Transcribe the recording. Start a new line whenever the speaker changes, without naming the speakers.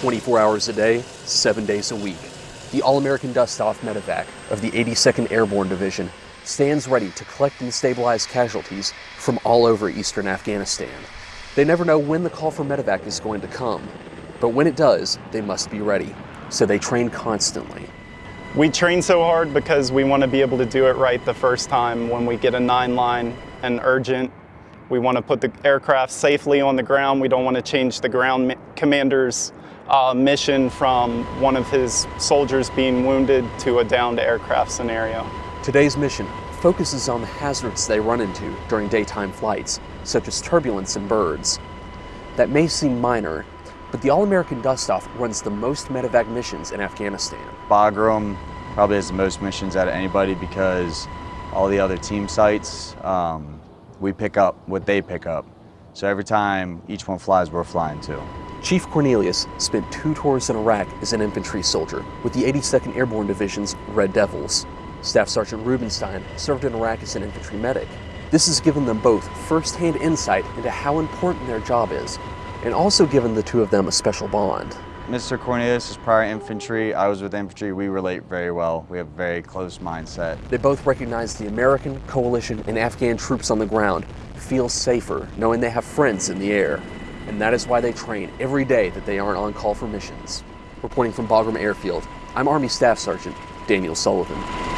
24 hours a day, 7 days a week. The All-American Dust-Off Medevac of the 82nd Airborne Division stands ready to collect and stabilize casualties from all over eastern Afghanistan. They never know when the call for medevac is going to come, but when it does, they must be ready. So they train constantly.
We train so hard because we want to be able to do it right the first time when we get a nine line and urgent. We want to put the aircraft safely on the ground. We don't want to change the ground commander's uh, mission from one of his soldiers being wounded to a downed aircraft scenario.
Today's mission focuses on the hazards they run into during daytime flights, such as turbulence and birds. That may seem minor, but the All-American Dust-Off runs the most medevac missions in Afghanistan.
Bagram probably has the most missions out of anybody because all the other team sites, um, we pick up what they pick up. So every time each one flies, we're flying too.
Chief Cornelius spent two tours in Iraq as an infantry soldier with the 82nd Airborne Division's Red Devils. Staff Sergeant Rubenstein served in Iraq as an infantry medic. This has given them both first-hand insight into how important their job is, and also given the two of them a special bond.
Mr. Cornelius is prior infantry. I was with infantry. We relate very well. We have a very close mindset.
They both recognize the American, coalition, and Afghan troops on the ground feel safer knowing they have friends in the air. And that is why they train every day that they aren't on call for missions. Reporting from Bagram Airfield, I'm Army Staff Sergeant Daniel Sullivan.